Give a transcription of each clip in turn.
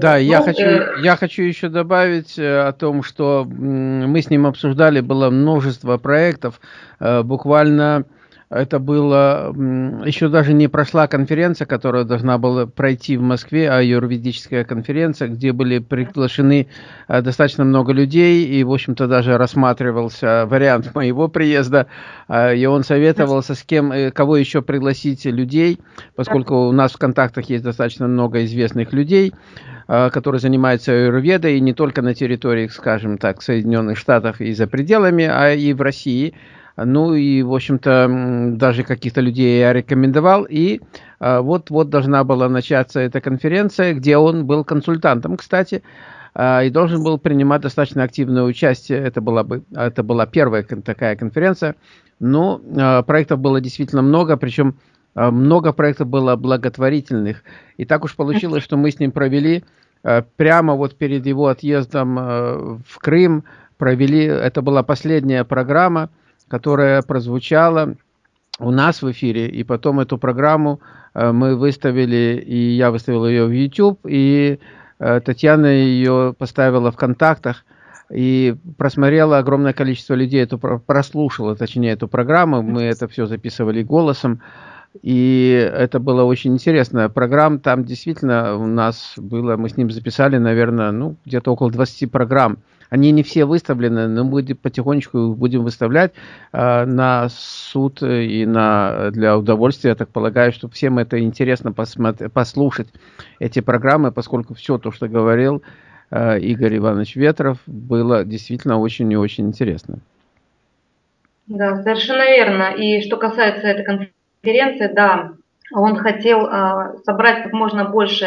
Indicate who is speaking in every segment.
Speaker 1: Да, я, ну, хочу, э... я хочу еще добавить э, о том, что мы с ним обсуждали, было множество проектов, э, буквально это было, еще даже не прошла конференция, которая должна была пройти в Москве, а юридическая конференция, где были приглашены э, достаточно много людей, и, в общем-то, даже рассматривался вариант моего приезда, э, и он советовался, с кем, э, кого еще пригласить людей, поскольку у нас в контактах есть достаточно много известных людей, которые занимаются аюрведой, и не только на территории, скажем так, Соединенных Штатов и за пределами, а и в России – ну и, в общем-то, даже каких-то людей я рекомендовал. И вот-вот а, должна была начаться эта конференция, где он был консультантом, кстати, а, и должен был принимать достаточно активное участие. Это была, бы, это была первая такая конференция. Но а, проектов было действительно много, причем много проектов было благотворительных. И так уж получилось, что мы с ним провели прямо вот перед его отъездом в Крым, провели, это была последняя программа, которая прозвучала у нас в эфире, и потом эту программу э, мы выставили, и я выставил ее в YouTube, и э, Татьяна ее поставила в контактах, и просмотрела огромное количество людей, эту, прослушала, точнее, эту программу, мы это все записывали голосом, и это было очень интересная программа, там действительно у нас было, мы с ним записали, наверное, ну, где-то около 20 программ, они не все выставлены, но мы потихонечку будем выставлять э, на суд и на, для удовольствия. Я так полагаю, что всем это интересно послушать эти программы, поскольку все то, что говорил э, Игорь Иванович Ветров, было действительно очень и очень интересно.
Speaker 2: Да, совершенно верно. И что касается этой конференции, да, он хотел э, собрать как можно больше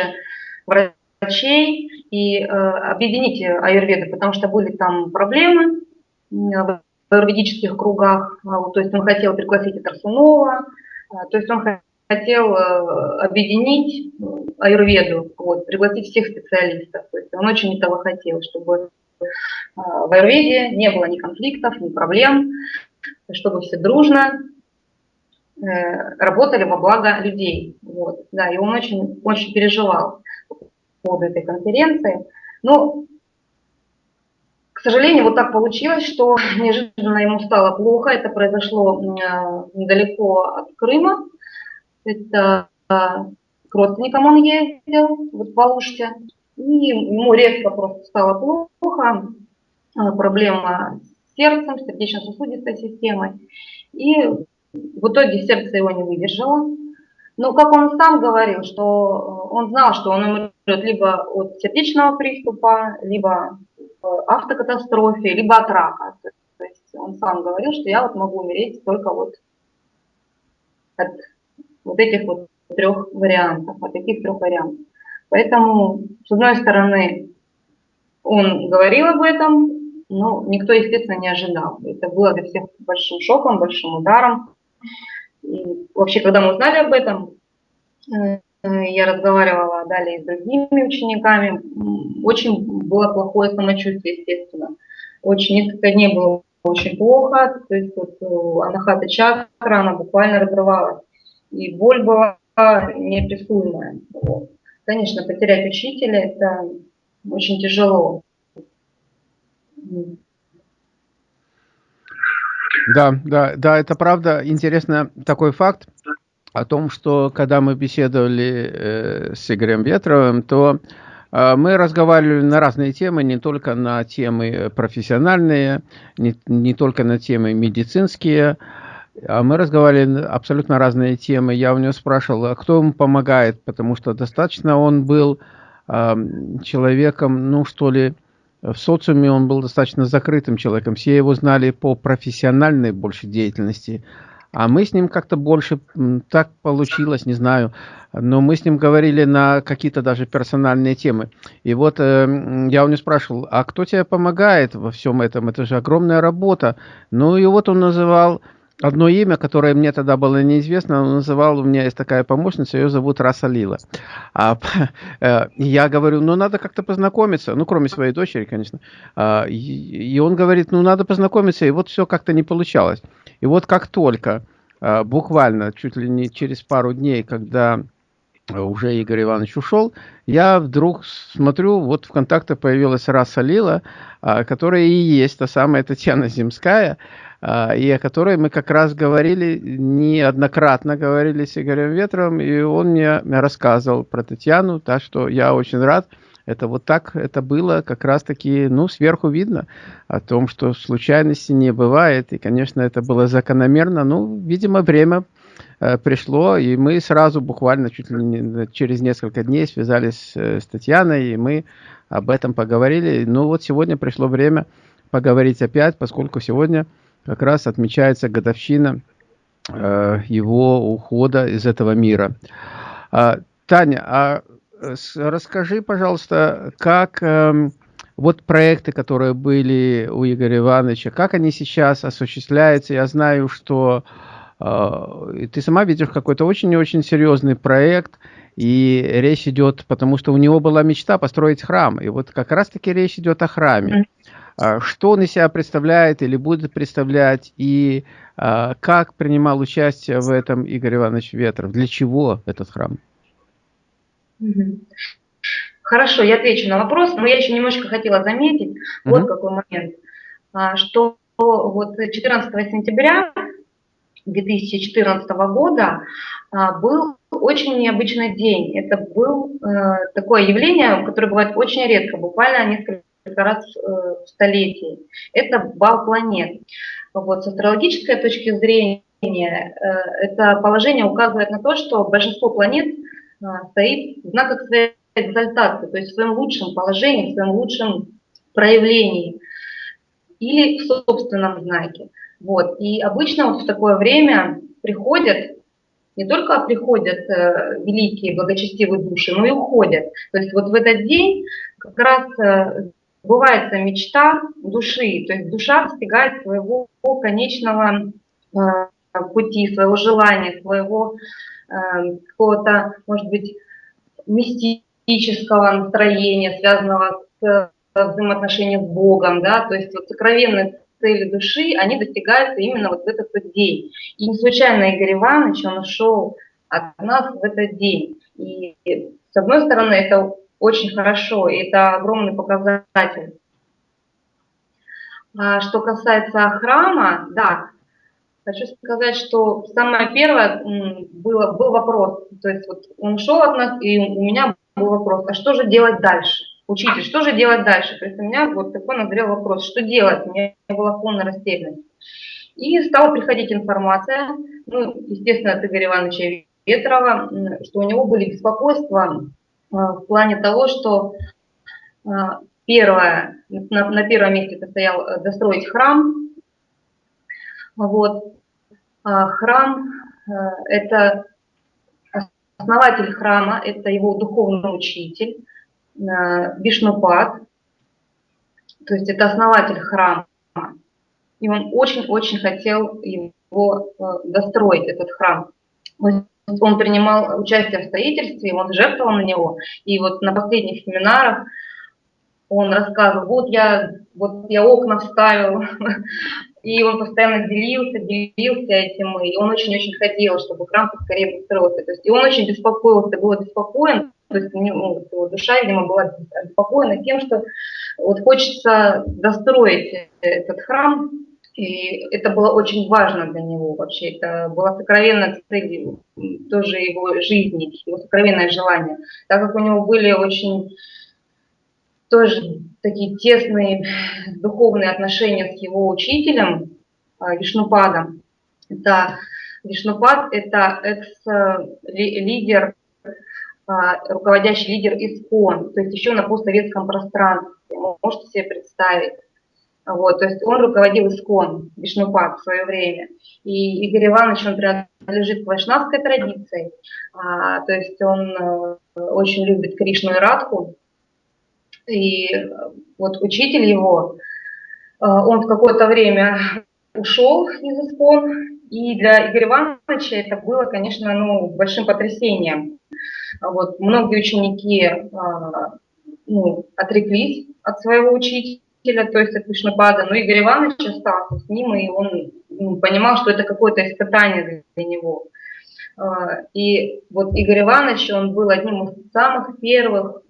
Speaker 2: врачей и э, объединить аюрведы, потому что были там проблемы в аюрведических кругах. А то есть он хотел пригласить Тарсунова, а, то есть он хотел э, объединить аюрведу, вот, пригласить всех специалистов. То есть он очень этого хотел, чтобы э, в аюрведе не было ни конфликтов, ни проблем, чтобы все дружно э, работали во благо людей. Вот, да, и он очень, очень переживал поводу этой конференции. Но, к сожалению, вот так получилось, что неожиданно ему стало плохо. Это произошло недалеко от Крыма. Это а, к родственникам он ездил, вот в Алуште. И ему резко просто стало плохо. Проблема с сердцем, сердечно-сосудистой системой. И в итоге сердце его не выдержало. Но, как он сам говорил, что он знал, что он умрет либо от сердечного приступа, либо в автокатастрофе, либо от рака. То есть он сам говорил, что я вот могу умереть только вот от вот этих вот трех вариантов, от таких трех вариантов. Поэтому, с одной стороны, он говорил об этом, но никто, естественно, не ожидал. Это было для всех большим шоком, большим ударом. Вообще, когда мы узнали об этом, э, я разговаривала далее с другими учениками, очень было плохое самочувствие, естественно. Очень несколько дней было очень плохо, то есть вот э, анахата чакра, она буквально разрывалась. И боль была неописуемая. Конечно, потерять учителя – это очень тяжело.
Speaker 1: Да, да, да, это правда. Интересно такой факт о том, что когда мы беседовали э, с Игорем Ветровым, то э, мы разговаривали на разные темы, не только на темы профессиональные, не, не только на темы медицинские, а мы разговаривали абсолютно разные темы. Я у него спрашивал, а кто ему помогает, потому что достаточно он был э, человеком, ну что ли, в социуме он был достаточно закрытым человеком. Все его знали по профессиональной больше деятельности. А мы с ним как-то больше, так получилось, не знаю, но мы с ним говорили на какие-то даже персональные темы. И вот э, я у него спрашивал, а кто тебе помогает во всем этом? Это же огромная работа. Ну и вот он называл одно имя, которое мне тогда было неизвестно, он называл, у меня есть такая помощница, ее зовут Расалила. А, э, я говорю, ну надо как-то познакомиться, ну кроме своей дочери, конечно. А, и, и он говорит, ну надо познакомиться, и вот все как-то не получалось. И вот как только, а, буквально, чуть ли не через пару дней, когда уже Игорь Иванович ушел, я вдруг смотрю, вот в контакте появилась Раса Лила, а, которая и есть та самая Татьяна Земская, а, и о которой мы как раз говорили, неоднократно говорили с Игорем Ветровым, и он мне рассказывал про Татьяну, так что я очень рад. Это вот так это было, как раз таки, ну, сверху видно о том, что случайности не бывает, и, конечно, это было закономерно, ну, видимо, время Э, пришло, и мы сразу буквально чуть ли не через несколько дней связались э, с Татьяной, и мы об этом поговорили. Ну вот сегодня пришло время поговорить опять, поскольку сегодня как раз отмечается годовщина э, его ухода из этого мира. А, Таня, а расскажи, пожалуйста, как э, вот проекты, которые были у Игоря Ивановича, как они сейчас осуществляются? Я знаю, что э, ты сама видишь какой-то очень-очень серьезный проект, и речь идет, потому что у него была мечта построить храм, и вот как раз-таки речь идет о храме. А, что он из себя представляет или будет представлять, и а, как принимал участие в этом Игорь Иванович Ветров? Для чего этот храм?
Speaker 2: Хорошо, я отвечу на вопрос, но я еще немножко хотела заметить, угу. вот какой момент, что вот 14 сентября 2014 года а, был очень необычный день. Это был э, такое явление, которое бывает очень редко, буквально несколько раз э, в столетии. Это бал планет. Вот, с астрологической точки зрения э, это положение указывает на то, что большинство планет стоит в знаках своей экзальтации, то есть в своем лучшем положении, в своем лучшем проявлении или в собственном знаке. Вот. И обычно вот в такое время приходят, не только приходят э, великие благочестивые души, но и уходят. То есть вот в этот день как раз э, сбывается мечта души, то есть душа достигает своего конечного э, пути, своего желания, своего э, какого-то, может быть, мистического настроения, связанного с взаимоотношением с Богом, да, то есть вот сокровенные цели души, они достигаются именно вот в этот вот день. И не случайно Игорь Иванович, он ушел от нас в этот день. И с одной стороны, это очень хорошо, и это огромный показатель. А что касается храма, да, хочу сказать, что самое первое было, был вопрос, то есть вот он ушел от нас, и у меня был вопрос, а что же делать дальше? Учитель, что же делать дальше? То есть у меня вот такой назрел вопрос, что делать? У меня была полная растерянность. И стала приходить информация, ну, естественно, от Игоря Ивановича Ветрова, что у него были беспокойства э, в плане того, что э, первое, на, на первом месте это стоял э, достроить храм. Вот. А храм – это основатель храма, это его духовный учитель. Вишнупад, то есть это основатель храма, и он очень-очень хотел его э, достроить, этот храм. Он принимал участие в строительстве, он жертвовал на него, и вот на последних семинарах он рассказывал, вот я, вот я окна вставил, и он постоянно делился, делился этим, и он очень-очень хотел, чтобы храм поскорее построился. То есть, и он очень беспокоился, был обеспокоен то есть ну, его душа, видимо, была обеспокоена тем, что вот хочется достроить этот храм, и это было очень важно для него вообще. Это была сокровенная цель тоже его жизни, его сокровенное желание. Так как у него были очень тоже такие тесные духовные отношения с его учителем а, Вишнупадом. Это Вишнупад – это экс-лидер а, руководящий лидер ИСКОН, то есть еще на постсоветском пространстве, можете себе представить. Вот, то есть он руководил ИСКОН, Вишнупад в свое время. И Игорь Иванович, он принадлежит к вайшнавской традиции, а, то есть он а, очень любит Кришну и Радху. И вот учитель его, а, он в какое-то время ушел из ИСКОН, и для Игоря Ивановича это было, конечно, ну, большим потрясением. Вот, многие ученики а, ну, отреклись от своего учителя, то есть от Вишнапада, но Игорь Иванович остался с ним, и он ну, понимал, что это какое-то испытание для него. И вот Игорь Иванович, он был одним из самых первых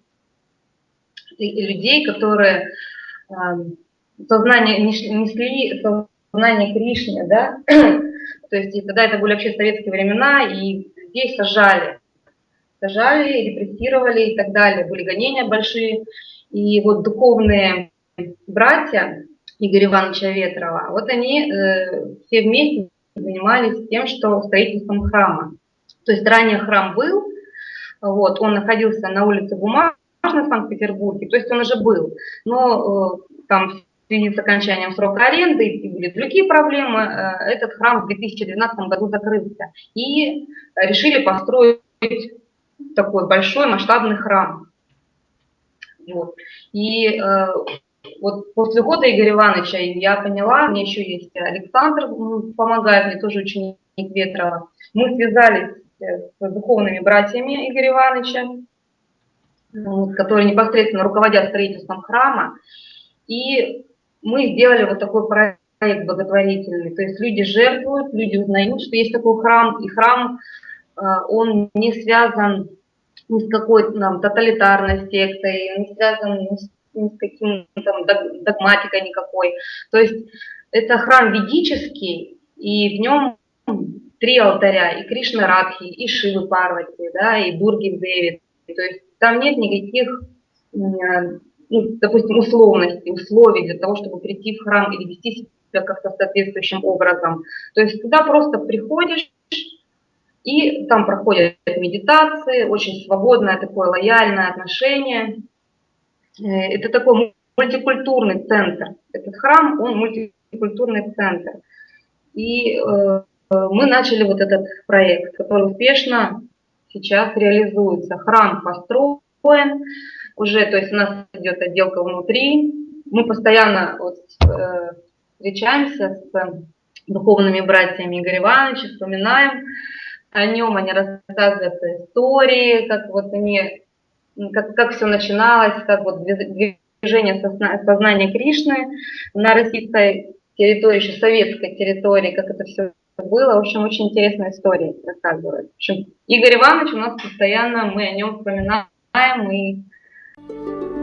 Speaker 2: людей, которые сознание несли сознание Кришны, да, то есть тогда это были вообще советские времена, и здесь сажали, сажали, репрессировали и так далее, были гонения большие, и вот духовные братья Игоря Ивановича Ветрова, вот они э, все вместе занимались тем, что строительством храма. То есть ранее храм был, вот, он находился на улице Бумажной в Санкт-Петербурге, то есть он уже был, но э, там в связи с окончанием срока аренды и были другие проблемы, э, этот храм в 2012 году закрылся. И решили построить такой большой масштабный храм. Вот. И э, вот после года Игоря Ивановича я поняла, мне еще есть Александр, помогает мне, тоже ученик Ветрова. Мы связались э, с духовными братьями Игоря Ивановича, которые непосредственно руководят строительством храма. И мы сделали вот такой проект благотворительный. То есть люди жертвуют, люди узнают, что есть такой храм, и храм, э, он не связан ни с какой там тоталитарной сектой, не связан ни с, ни с каким там догматикой никакой. То есть это храм ведический, и в нем три алтаря, и Кришна Радхи, и Шивы Парвати, да, и Дурги Деви. То есть там нет никаких ну, допустим, условности, условий для того, чтобы прийти в храм или вести себя как-то соответствующим образом. То есть туда просто приходишь, и там проходят медитации, очень свободное такое лояльное отношение. Э, это такой мультикультурный центр. Этот храм, он мультикультурный центр. И э, мы начали вот этот проект, который успешно сейчас реализуется. Храм построен, уже, то есть у нас идет отделка внутри. Мы постоянно вот, э, встречаемся с духовными братьями Игоря Ивановича, вспоминаем о нем, они рассказывают истории, как вот они, как, как все начиналось, как вот движение сознания Кришны на российской территории, еще советской территории, как это все было. В общем, очень интересная история рассказывает. В общем, Игорь Иванович у нас постоянно, мы о нем вспоминаем и.